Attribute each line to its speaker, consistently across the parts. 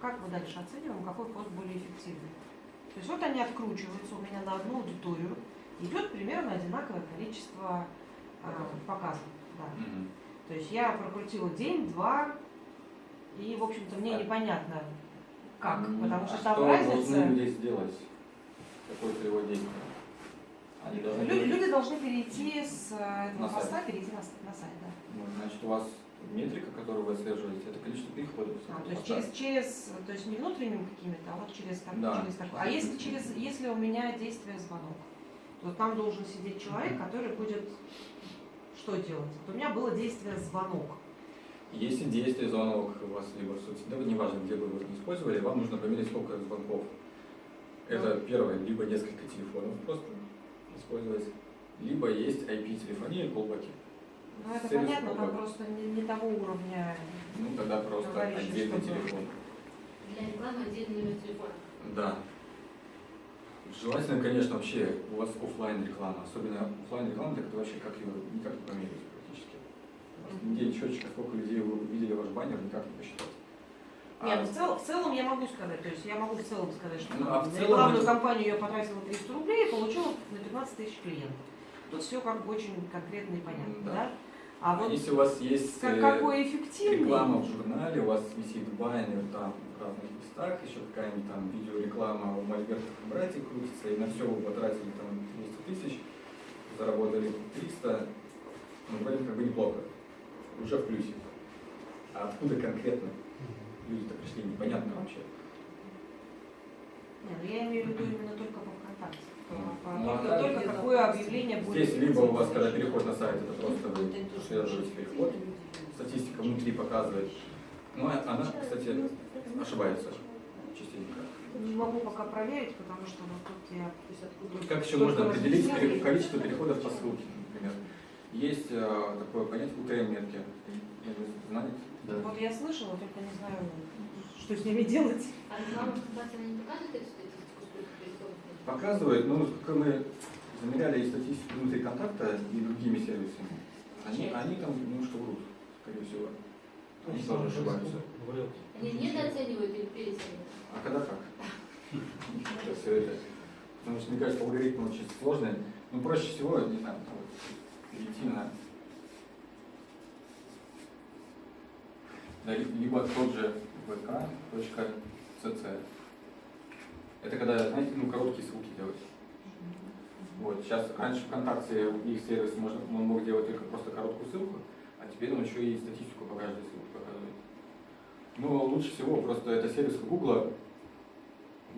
Speaker 1: как мы дальше оцениваем, какой пост более эффективный. То есть вот они откручиваются у меня на одну аудиторию, идет примерно одинаковое количество э, показов. Да.
Speaker 2: Мгм.
Speaker 1: То есть я прокрутила день, два, и, в общем-то, мне
Speaker 2: А-
Speaker 1: непонятно, как,
Speaker 3: М,
Speaker 1: потому
Speaker 2: А
Speaker 1: что
Speaker 2: что
Speaker 1: там
Speaker 2: должны
Speaker 1: разница.
Speaker 2: люди сделать? Какое его действие? Они должны...
Speaker 1: Лю- Люди должны перейти с э, этого
Speaker 2: На сайт.
Speaker 1: поста, перейти на, на сайт, да.
Speaker 2: Ну, Значит, у вас метрика, которую вы отслеживаете, это количество переходов.
Speaker 1: А, то есть через, через, то есть не внутренними какими-то, а вот через, так-
Speaker 2: Да.
Speaker 1: через такое. А если через, если у меня действие звонок, то там должен сидеть человек, который будет что делать? Вот у меня было действие звонок.
Speaker 2: Если действие звонок у вас либо в соцсетях, неважно, где вы его использовали, вам нужно померить сколько звонков. Это первое, либо несколько телефонов просто использовать, либо есть IP-телефония и колбаки.
Speaker 1: Ну это
Speaker 2: Сервис
Speaker 1: понятно, там просто не, не того уровня.
Speaker 2: Ну, тогда просто
Speaker 1: Говорящий,
Speaker 2: отдельный
Speaker 1: чтобы-
Speaker 2: телефон.
Speaker 3: Для рекламы отдельный номер телефона.
Speaker 2: Да. Желательно, конечно, вообще у вас оффлайн реклама, особенно оффлайн реклама, так это вообще как ее никак не померить практически.
Speaker 1: Мгм.
Speaker 2: Где счетчика, сколько людей вы видели ваш баннер, никак не посчитать. А
Speaker 1: Нет, ну, в, цел- в целом я могу сказать, то есть я могу в целом сказать, что
Speaker 2: Ну, а в
Speaker 1: на
Speaker 2: целом
Speaker 1: рекламную
Speaker 2: это-
Speaker 1: кампанию я потратила 300 рублей и получила на 15 тысяч клиентов. Тут все как бы очень конкретно и понятно,
Speaker 2: Да.
Speaker 1: да? А вот
Speaker 2: если у вас есть
Speaker 1: как,
Speaker 2: э,
Speaker 1: какой эффективный,
Speaker 2: реклама в журнале, у вас висит баннер там в разных местах, еще какая-нибудь там видеореклама у Мольбертов и братьев крутится, и на все вы потратили там 200 тысяч, заработали 300, ну, вроде как бы неплохо, уже в плюсе. А откуда конкретно люди-то пришли, непонятно вообще.
Speaker 1: Не, ну я имею в виду именно только по ВКонтакте.
Speaker 2: Ну, а
Speaker 1: только, только какое объявление будет.
Speaker 2: Здесь либо у вас, когда переход на сайт, это просто вы отслеживаете переход, статистика внутри показывает. Ну, а она, кстати, ошибается частенько.
Speaker 1: Не могу пока проверить, потому что вот тут я...
Speaker 2: Тут как еще можно определить пере- количество переходов по ссылке, например. Есть э, такое понятие UTM-метки. Знаете?
Speaker 4: Да.
Speaker 1: Вот я слышала, только не знаю, что с ними делать.
Speaker 3: А реклама ВКонтакте она не показывает эту статистику, сколько переходов?
Speaker 2: Показывает, ну, как мы замеряли и статистику внутри контакта и другими сервисами, они, они там немножко врут, скорее всего. Они тоже ошибаются.
Speaker 3: Они недооценивают или переоценивают?
Speaker 2: А когда как? Сейчас все это. Потому что, мне кажется, алгоритм очень сложный. Ну, проще всего, не знаю, перейти на... Либо тот же vk.cc. Это когда, знаете, ну, короткие ссылки делать. Вот, сейчас, раньше ВКонтакте их сервис можно, он мог делать только просто короткую ссылку, а теперь он еще и статистику по каждой ссылке показывает. Ну, лучше всего просто это сервис Google,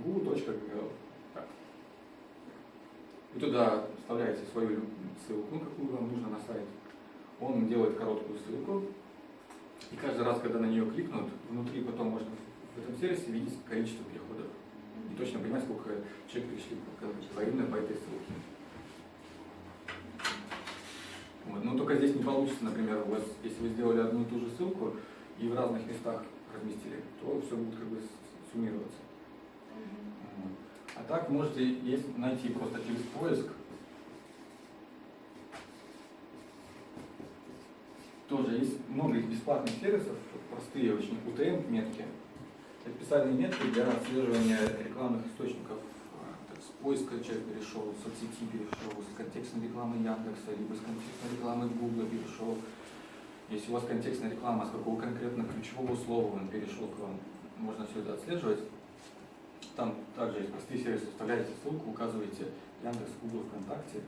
Speaker 2: google.gl. Так. И туда вставляете свою ссылку, ну, какую вам нужно на сайт. Он делает короткую ссылку, и каждый раз, когда на нее кликнут, внутри потом можно в этом сервисе видеть количество переходов. И точно понимать, сколько человек пришли по- по- этой ссылке. Вот. Но только здесь не получится, например, у вас, если вы сделали одну и ту же ссылку и в разных местах разместили, то все будет как бы суммироваться. А так можете есть, найти просто через поиск. Тоже есть много бесплатных сервисов, простые очень UTM-метки. Специальные метки для отслеживания рекламных источников. А, С поиска человек перешел, с соцсети перешел, с контекстной рекламы Яндекса, либо с контекстной рекламы Гугла перешел. Если у вас контекстная реклама, с какого конкретно ключевого слова он перешел к вам, можно все это отслеживать. Там также есть простые сервисы, вставляете ссылку, указываете Яндекс, Google, ВКонтакте,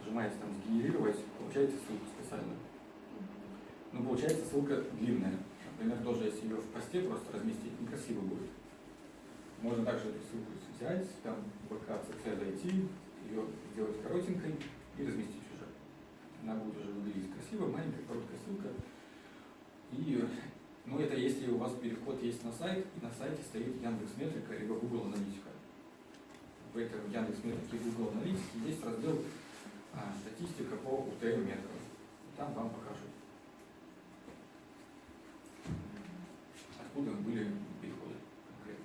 Speaker 2: нажимаете там «Сгенерировать», получаете ссылку специально. Ну, получается ссылка длинная. Например, тоже если ее в посте просто разместить, некрасиво будет. Можно также эту ссылку взять, там в ВК-ЦЦ зайти, ее сделать коротенькой и разместить уже. Она будет уже выглядеть красиво, маленькая короткая ссылка. И, ну, это если у вас переход есть на сайт, и на сайте стоит Яндекс Метрика либо Google Аналитика. В этом Яндекс Метрике и Google Аналитике есть раздел а, статистика по UTM метрам. Там вам покажут. Откуда были переходы конкретно.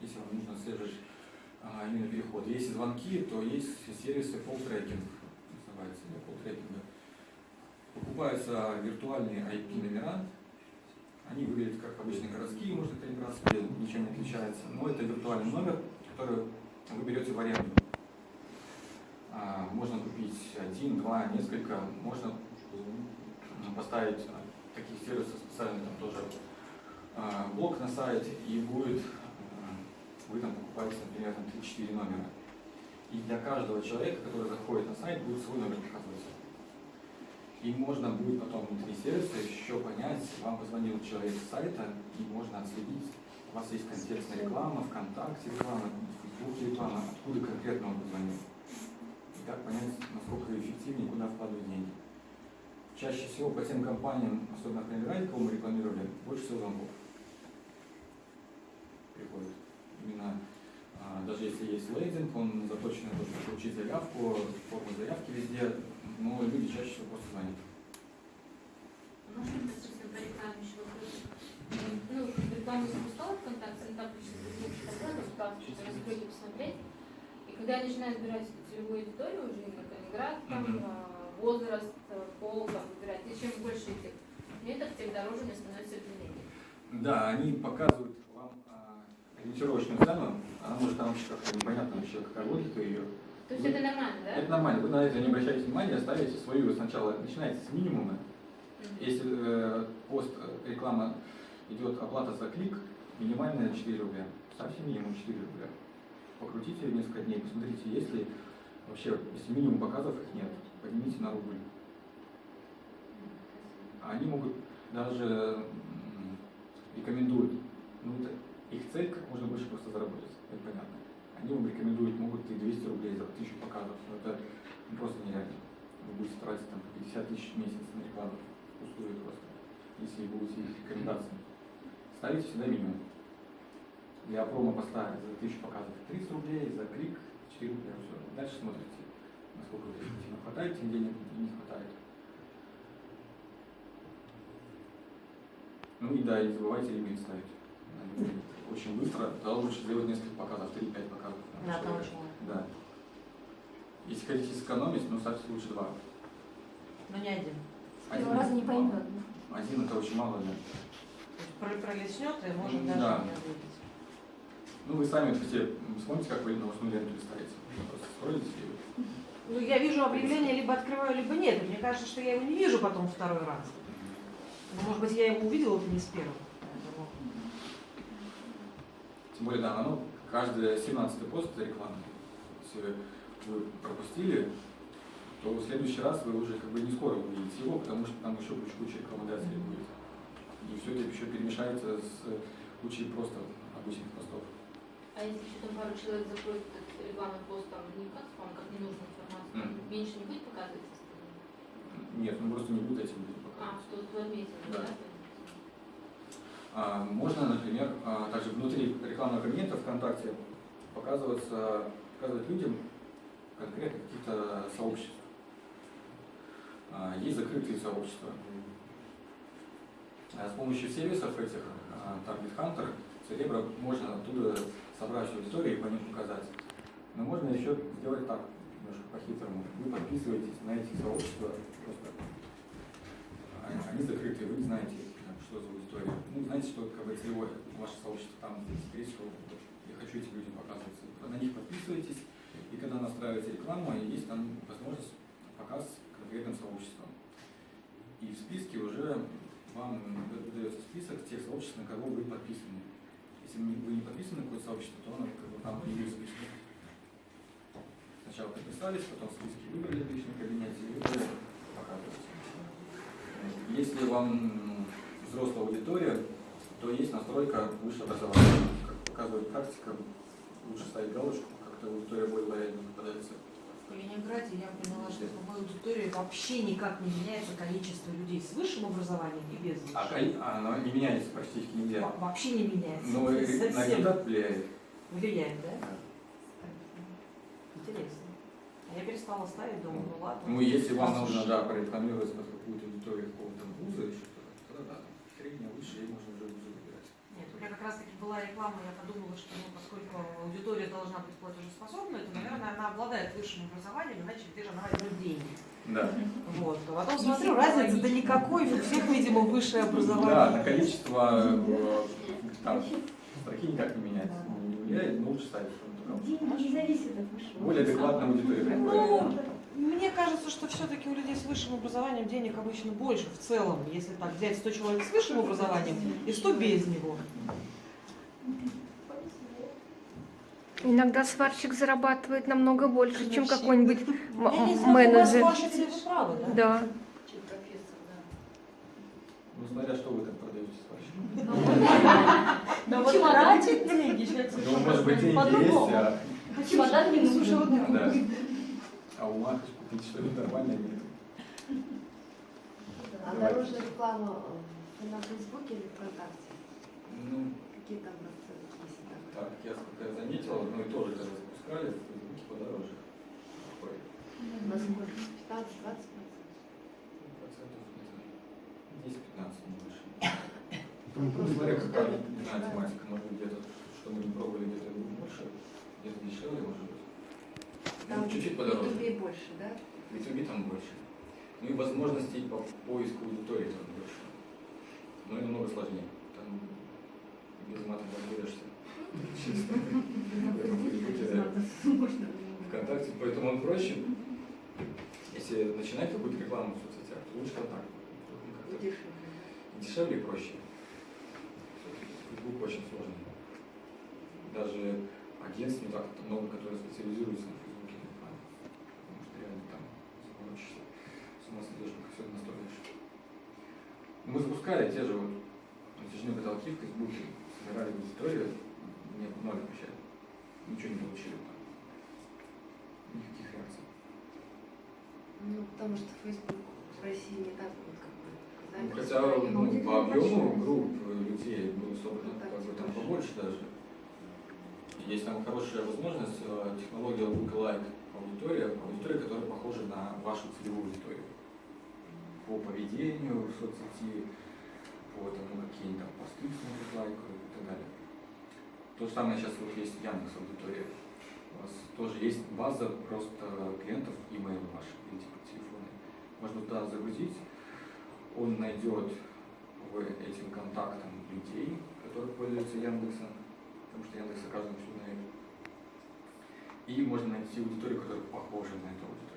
Speaker 2: Если вам нужно отслеживать а, именно переходы. Если звонки, то есть сервисы полтрекинг, называется, для полтрекинга. Покупаются виртуальные IP-номера, они выглядят как обычные городские, может, калининградские, ничем не отличается. Но это виртуальный номер, который вы берете в аренду. А, Можно купить один, два, несколько. Можно поставить таких сервисов специально там тоже а, блок на сайт и будет а, вы там покупаете, например, там 3-4 номера. И для каждого человека, который заходит на сайт, будет свой номер показываться. И можно будет потом внутри сервиса еще понять, вам позвонил человек с сайта, и можно отследить, у вас есть контекстная реклама, ВКонтакте реклама, в Фейсбуке реклама, откуда конкретно он позвонил. И так понять, насколько эффективнее, куда вкладывать деньги. Чаще всего по тем компаниям, особенно в Калининграде, кого мы рекламировали, больше всего звонков приходит. Именно а, даже если есть лейдинг, он заточен на то, чтобы получить заявку, форму заявки везде, но люди чаще всего просто звонят.
Speaker 3: Можно касательно по рекламе еще вопрос? Ну, рекламу запускала ВКонтакте, там пишет, что что-то раскройте, посмотреть. И когда я начинаю избирать целевую аудиторию, уже Калининград, там, а, возраст, а, пол, там, выбирать, и чем больше этих меток, тем дороже мне становится объявление.
Speaker 2: Да, они показывают вам а, ориентировочную цену, она может там вообще как-то непонятно вообще, какая логика ее.
Speaker 3: То есть
Speaker 2: Вы-
Speaker 3: это нормально, да?
Speaker 2: Это нормально, вы на это не обращайте внимания, ставите свою сначала, начинаете с минимума. Если э, пост, э, реклама идет оплата за клик, минимальная 4 рубля. Ставьте минимум 4 рубля. Покрутите несколько дней, посмотрите, есть ли вообще, если минимум показов их нет, поднимите на рубль. А Они могут даже рекомендуют, ну их цель как можно больше просто заработать, это понятно. Они вам рекомендуют, могут и 200 рублей за 1000 показов, но это ну, просто нереально. Вы будете тратить там 50 тысяч в месяц на рекламу, пустую просто, если будете их рекомендациями. Ставите всегда минимум. Для промо-поста за 1000 показов 30 рублей, за клик 4 рубля, все. Дальше смотрите, насколько вы хватает денег не хватает. Ну и да, и не забывайте лимит ставить. Очень быстро, да, лучше сделать несколько показов, 3-5 показов.
Speaker 1: Одного
Speaker 2: человека.
Speaker 1: человека.
Speaker 2: Да. Если хотите сэкономить, ну ставьте лучше два.
Speaker 1: Но не один.
Speaker 2: Один,
Speaker 4: Его раза не поймет.
Speaker 2: один это очень мало, да.
Speaker 1: То есть про- пролеснет и может даже
Speaker 2: да.
Speaker 1: не ответить.
Speaker 2: Ну вы сами, м, вспомните, как вы новостную ленту листаете. Просто скроллите и
Speaker 1: Ну, я вижу объявление, либо открываю, либо нет. Мне кажется, что я его не вижу потом второй раз. Ну, может быть, я его увидела не с первого. Поэтому-
Speaker 2: Тем более, да, оно, каждый 17 пост это реклама. Если вы пропустили, то в следующий раз вы уже как бы не скоро увидите его, потому что там еще куча-куча рекламодателей будет. И все это еще перемешается с кучей просто обычных постов.
Speaker 3: А если еще там пару человек закроет этот рекламный пост, там не как спам, как ненужную информацию,
Speaker 2: Мгм.
Speaker 3: меньше не будет показываться?
Speaker 2: Нет, ну просто не будет этим будет
Speaker 3: А, что отметили,
Speaker 2: Да.
Speaker 3: да?
Speaker 2: А, Можно, например, а, также внутри рекламного кабинета ВКонтакте показываться, показывать людям конкретно каких-то сообществ. А, Есть закрытые сообщества. А С помощью сервисов этих Target Hunter, Cerebro, можно оттуда собрать аудиторию и по ним показать. Но можно еще сделать так, немножко по-хитрому. Вы подписываетесь на эти сообщества, просто они, закрытые, вы не знаете, что за аудитория. Ну, знаете, что как целевое ваше сообщество там, скорее всего, я хочу этим людям показываться. На них подписываетесь, и когда настраиваете рекламу, есть там возможность показ конкретным сообществам. И в списке уже вам выдается список тех сообществ, на кого вы подписаны. Если вы не подписаны на какое-то сообщество, то оно как бы там будет списка. Сначала подписались, потом списки выбрали в личном кабинете и показываете. Если вам м, взрослая аудитория, то есть настройка высшее образование. Как показывает практика, лучше ставить галочку, как-то аудитория более лояльно попадается.
Speaker 1: В Калининграде я поняла, что в аудитории вообще никак не меняется количество людей с высшим образованием и без
Speaker 2: А,
Speaker 1: высшего.
Speaker 2: а оно не меняется практически нигде.
Speaker 1: Во- Вообще не меняется.
Speaker 2: Но на результат влияет.
Speaker 1: влияет, да?
Speaker 2: Да.
Speaker 1: Интересно. А я перестала ставить, думаю, ну ладно.
Speaker 2: Ну, если вам нужно,
Speaker 1: уж-
Speaker 2: да, прорекламироваться под какую-то аудиторию какого-то вуза еще, тогда да, средняя, высшая, и можно уже вузы выбирать.
Speaker 1: Нет, у меня как раз таки была реклама, я подумала, что ну, поскольку аудитория должна быть платежеспособной, то, наверное, она обладает высшим образованием, иначе где же она возьмет деньги.
Speaker 2: Да.
Speaker 1: Вот. А потом смотрю, разницы да никакой, у всех, видимо, высшее
Speaker 2: Да,
Speaker 1: образование.
Speaker 2: на количество э, там строки никак не меняется. Не влияет, но лучше ставить.
Speaker 4: Деньги не зависят от высшего.
Speaker 2: Более адекватная аудитория.
Speaker 1: Ну, мне кажется, что все-таки у людей с высшим образованием денег обычно больше в целом, если так взять 100 человек с высшим образованием и 100 без него.
Speaker 5: Иногда сварщик зарабатывает намного больше, чем
Speaker 1: Вообще.
Speaker 5: какой-нибудь менеджер.
Speaker 1: правы, да?
Speaker 5: Да.
Speaker 2: Ну, смотря что вы там продаете сварщикам.
Speaker 1: Да вот сейчас
Speaker 2: Ну, может быть, деньги есть, а,
Speaker 3: Чемодан не нужен.
Speaker 2: да. а ума хоть купить что-нибудь нормальное нет.
Speaker 4: А дорожная реклама э, на Фейсбуке или ВКонтакте?
Speaker 2: Ну,
Speaker 4: Какие там расценки, если так?
Speaker 2: так, я сколько я заметил, одно и то же, когда запускали, в Фейсбуке подороже. Ой,
Speaker 4: На сколько? 15-20 процентов?
Speaker 2: процентов, не знаю, 10-15, не больше. Ну, смотря какая, тематика, может быть, где-то, что мы не пробовали, где-то больше, где-то дешевле, может быть. Ну, чуть-чуть
Speaker 4: в
Speaker 2: подороже.
Speaker 4: Ютубе больше, да?
Speaker 2: В YouTube там больше. Ну и возможностей по поиску аудитории там больше. Но и намного сложнее. Там без мата разберешься. ВКонтакте, поэтому он проще. Если начинать какую-то рекламу в соцсетях, то лучше контакт.
Speaker 4: Дешевле.
Speaker 2: Дешевле и проще. Фейсбук очень сложный. Даже агентств не так много, которые специализируются на Фейсбуке рекламе. Потому что реально там заморочишься, с ума сойдешь, как все это настроишь. Мы запускали те же вот натяжные потолки в Фейсбуке, собирали аудиторию, не ноль вообще. Ничего не получили там. Никаких реакций.
Speaker 4: Ну, потому что Facebook в России не так вот как бы
Speaker 2: Ну, хотя ну,
Speaker 4: Аудитория
Speaker 2: по объему групп людей было собрано как бы там побольше даже. Есть там хорошая возможность, э, технология lookalike аудитория, аудитория, которая похожа на вашу целевую аудиторию. По поведению в соцсети, по тому, какие они там посты лайкают и так далее. То же самое сейчас вот есть Яндекс аудитория. У вас тоже есть база просто клиентов, имейл ваши, или типа телефоны. Можно туда загрузить, он найдет этим контактам людей, которые пользуются Яндексом, потому что Яндекс все знает. И можно найти аудиторию, которая похожа на эту аудиторию.